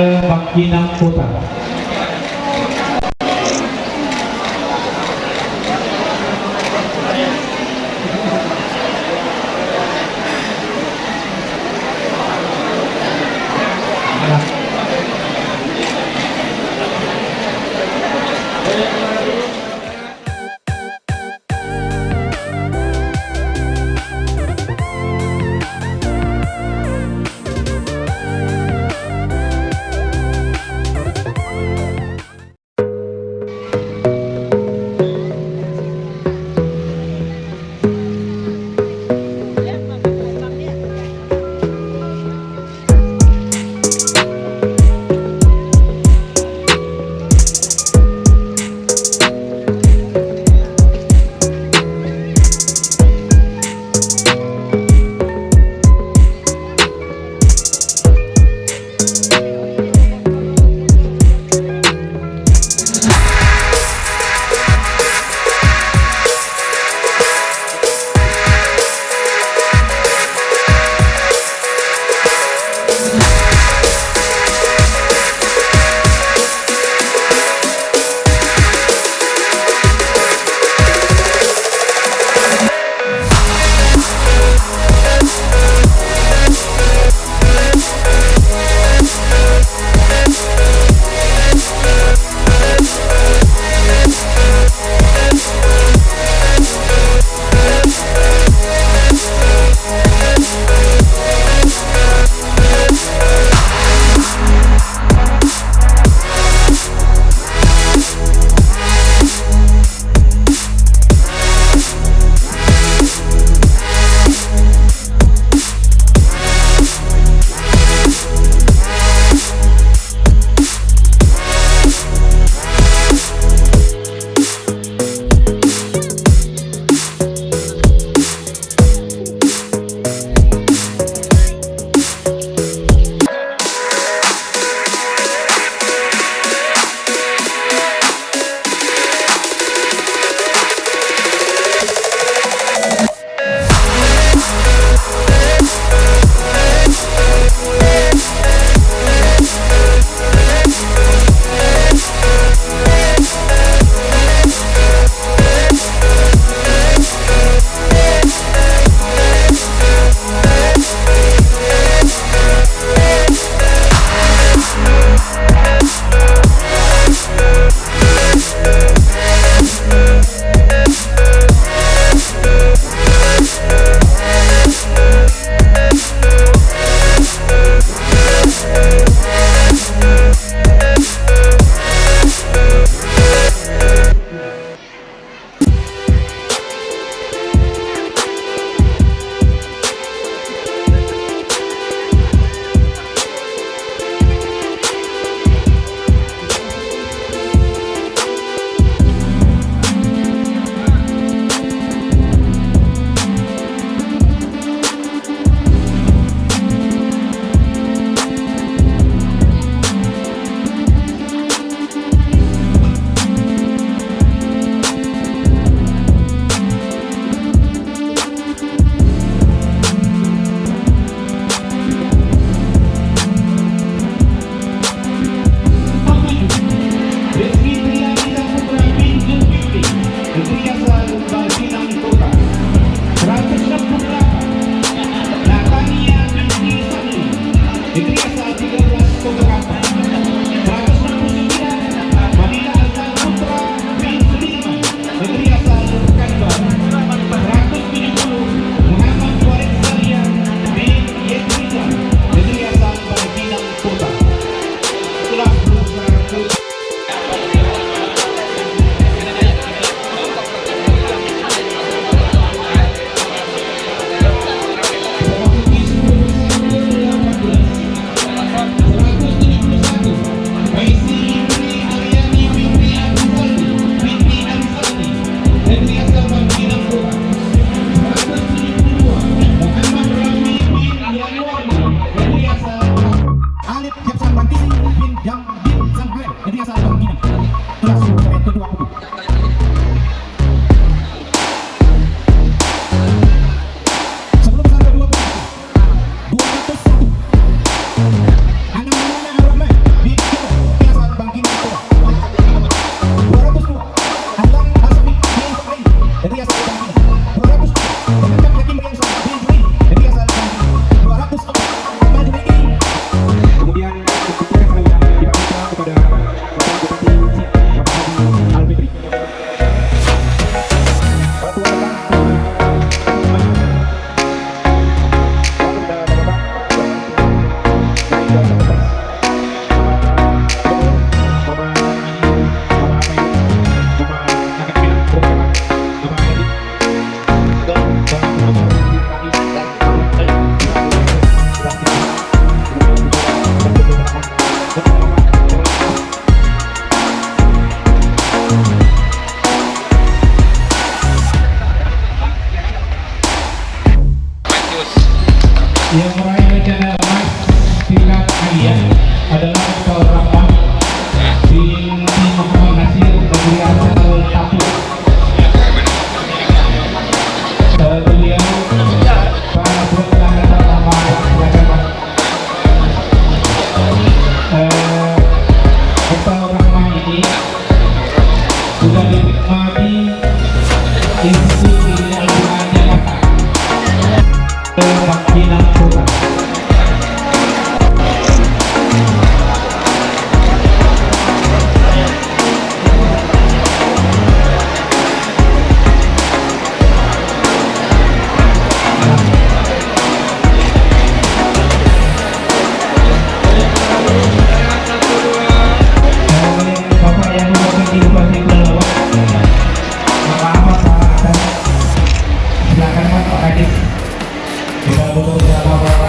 Bangkinang Kota. Jadi asal Bangkinang Kelas sampai kedua buku Baba, Baba, Baba,